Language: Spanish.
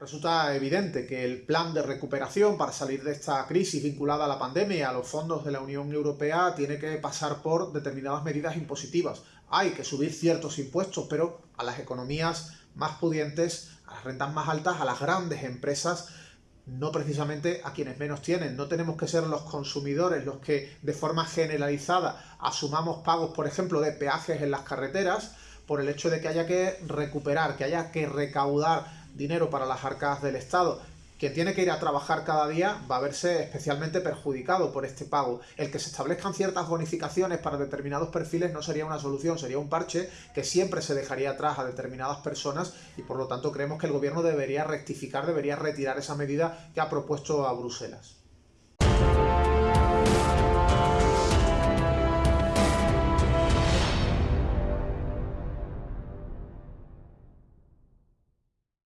Resulta evidente que el plan de recuperación para salir de esta crisis vinculada a la pandemia y a los fondos de la Unión Europea tiene que pasar por determinadas medidas impositivas. Hay que subir ciertos impuestos, pero a las economías más pudientes, a las rentas más altas, a las grandes empresas, no precisamente a quienes menos tienen. No tenemos que ser los consumidores los que de forma generalizada asumamos pagos, por ejemplo, de peajes en las carreteras, por el hecho de que haya que recuperar, que haya que recaudar dinero para las arcas del Estado, quien tiene que ir a trabajar cada día va a verse especialmente perjudicado por este pago. El que se establezcan ciertas bonificaciones para determinados perfiles no sería una solución, sería un parche que siempre se dejaría atrás a determinadas personas y por lo tanto creemos que el gobierno debería rectificar, debería retirar esa medida que ha propuesto a Bruselas.